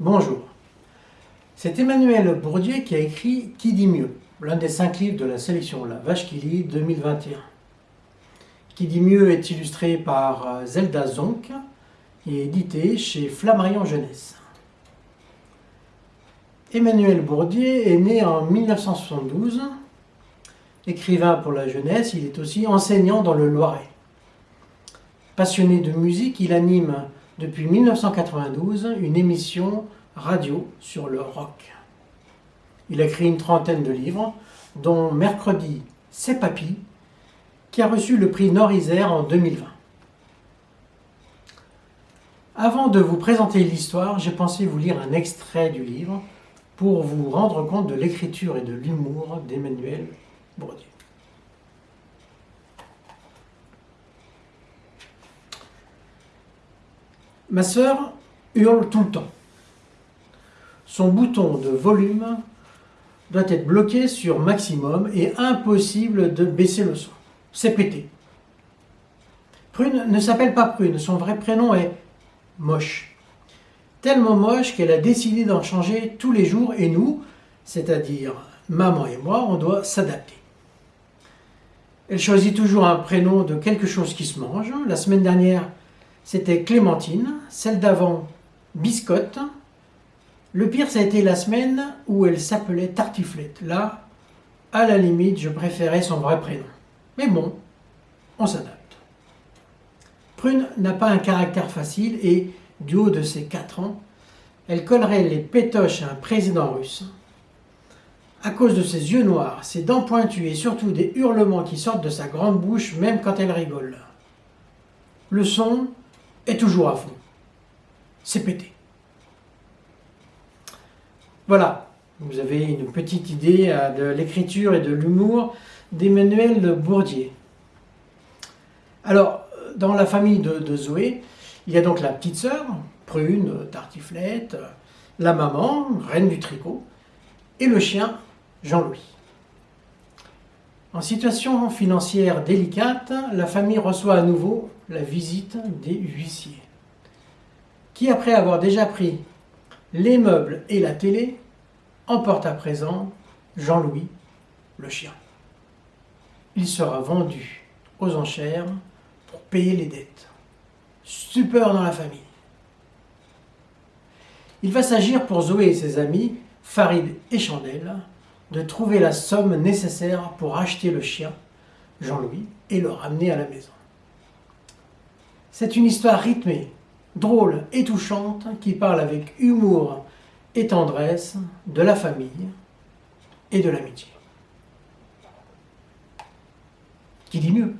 Bonjour. C'est Emmanuel Bourdieu qui a écrit Qui dit mieux l'un des cinq livres de la sélection La Vache qui lit 2021. Qui dit mieux est illustré par euh, Zelda Zonk et édité chez Flammarion Jeunesse. Emmanuel Bourdieu est né en 1972. Écrivain pour la jeunesse, il est aussi enseignant dans le Loiret. Passionné de musique, il anime depuis 1992 une émission radio sur le rock. Il a écrit une trentaine de livres, dont Mercredi, c'est Papy, qui a reçu le prix Nord-Isère en 2020. Avant de vous présenter l'histoire, j'ai pensé vous lire un extrait du livre pour vous rendre compte de l'écriture et de l'humour d'Emmanuel Bourdieu. Ma sœur hurle tout le temps. Son bouton de volume doit être bloqué sur maximum et impossible de baisser le son. C'est pété. Prune ne s'appelle pas Prune, son vrai prénom est Moche. Tellement moche qu'elle a décidé d'en changer tous les jours et nous, c'est-à-dire maman et moi, on doit s'adapter. Elle choisit toujours un prénom de quelque chose qui se mange. La semaine dernière, c'était Clémentine, celle d'avant Biscotte. Le pire, ça a été la semaine où elle s'appelait Tartiflette. Là, à la limite, je préférais son vrai prénom. Mais bon, on s'adapte. Prune n'a pas un caractère facile et, du haut de ses 4 ans, elle collerait les pétoches à un président russe. À cause de ses yeux noirs, ses dents pointues et surtout des hurlements qui sortent de sa grande bouche même quand elle rigole. Le son, toujours à fond. C'est pété. Voilà, vous avez une petite idée euh, de l'écriture et de l'humour d'Emmanuel Bourdier. Alors, dans la famille de, Zoé, il y a donc la petite sœur, Prune, Tartiflette, la maman, reine du tricot, et le chien, Jean-Louis. En situation financière délicate, la famille reçoit à nouveau la visite des huissiers, qui après avoir déjà pris les meubles et la télé, emportent à présent Jean-Louis, le chien. Il sera vendu aux enchères pour payer les dettes. Stupeur dans la famille. Il va s'agir pour Zoé et ses amis, Farid et Chandelle, de trouver la somme nécessaire pour acheter le chien, Jean-Louis, et le ramener à la maison. C'est une histoire rythmée, drôle et touchante qui parle avec humour et tendresse de la famille et de l'amitié. Qui dit mieux?